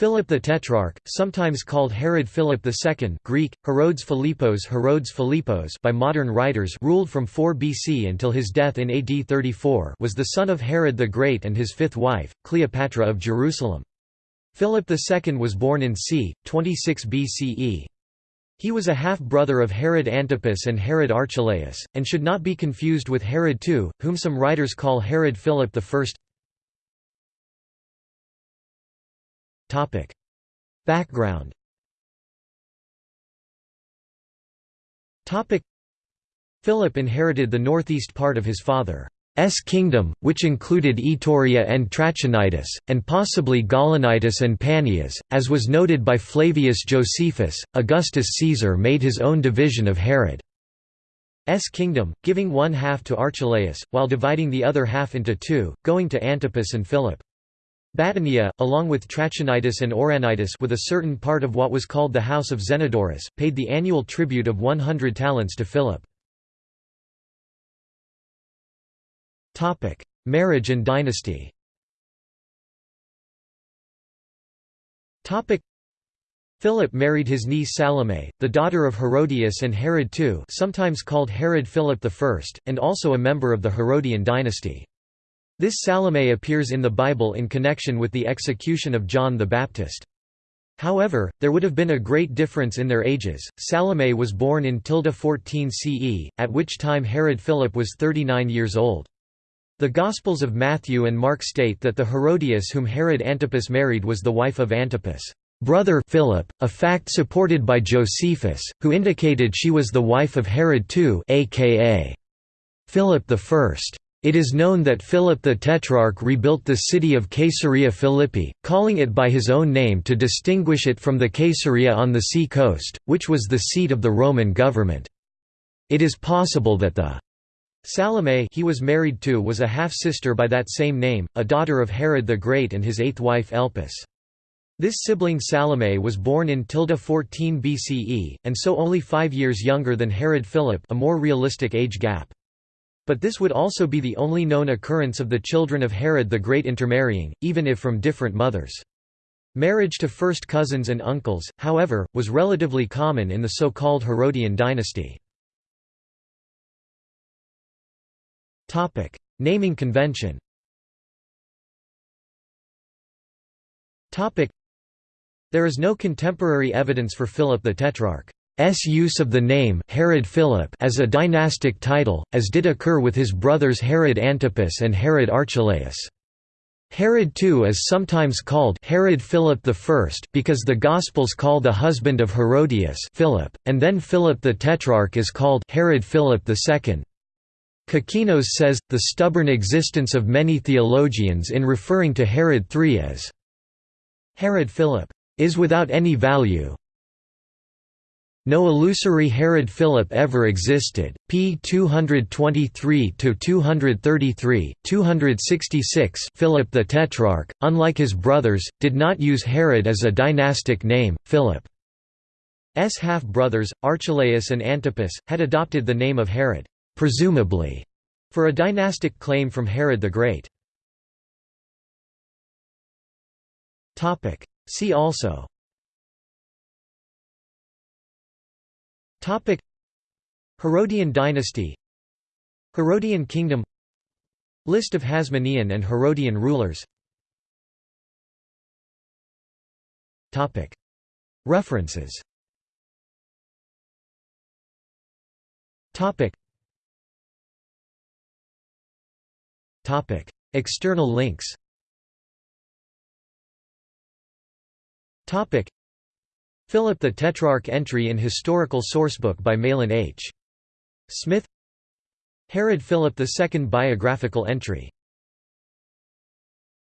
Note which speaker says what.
Speaker 1: Philip the Tetrarch, sometimes called Herod Philip II Greek, Herodes Philippos Herodes Philippos by modern writers ruled from 4 BC until his death in AD 34 was the son of Herod the Great and his fifth wife, Cleopatra of Jerusalem. Philip II was born in c. 26 BCE. He was a half-brother of Herod Antipas and Herod Archelaus, and should not be confused with Herod II, whom some writers call Herod Philip I. Topic. Background Topic. Philip inherited the northeast part of his father's kingdom, which included Ituraea and Trachonitis, and possibly Gaulonitis and Panias, as was noted by Flavius Josephus. Augustus Caesar made his own division of Herod's kingdom, giving one half to Archelaus, while dividing the other half into two, going to Antipas and Philip. Batanea, along with Trachonitis and Auranitis with a certain part of what was called the House of Zenodorus, paid the annual tribute of 100 talents to Philip. Marriage and dynasty Philip married his niece Salome, the daughter of Herodias and Herod II sometimes called Herod Philip I, and also a member of the Herodian dynasty. This Salome appears in the Bible in connection with the execution of John the Baptist. However, there would have been a great difference in their ages. Salome was born in tilde 14 CE, at which time Herod Philip was 39 years old. The Gospels of Matthew and Mark state that the Herodias whom Herod Antipas married was the wife of Antipas' brother Philip, a fact supported by Josephus, who indicated she was the wife of Herod II aka Philip I. It is known that Philip the Tetrarch rebuilt the city of Caesarea Philippi, calling it by his own name to distinguish it from the Caesarea on the sea coast, which was the seat of the Roman government. It is possible that the Salome he was married to was a half-sister by that same name, a daughter of Herod the Great and his eighth wife Elpis. This sibling Salome was born in tilde 14 BCE, and so only five years younger than Herod Philip a more realistic age gap. But this would also be the only known occurrence of the children of Herod the Great intermarrying, even if from different mothers. Marriage to first cousins and uncles, however, was relatively common in the so-called Herodian dynasty. Naming convention There is no contemporary evidence for Philip the Tetrarch. S use of the name Herod Philip as a dynastic title, as did occur with his brothers Herod Antipas and Herod Archelaus. Herod II is sometimes called Herod Philip I because the Gospels call the husband of Herodias Philip, and then Philip the Tetrarch is called Herod Philip II. Kokkinos says, the stubborn existence of many theologians in referring to Herod III as Herod Philip is without any value, no illusory Herod Philip ever existed. p. 223-233, 266 Philip the Tetrarch, unlike his brothers, did not use Herod as a dynastic name. Philip's half-brothers, Archelaus and Antipas, had adopted the name of Herod, presumably, for a dynastic claim from Herod the Great. See also Topic. Herodian dynasty. Herodian kingdom. List of Hasmonean and Herodian rulers. Topic. References. Topic. Topic. External links. Topic Philip the Tetrarch entry in Historical Sourcebook by Mahlon H. Smith Herod Philip II biographical entry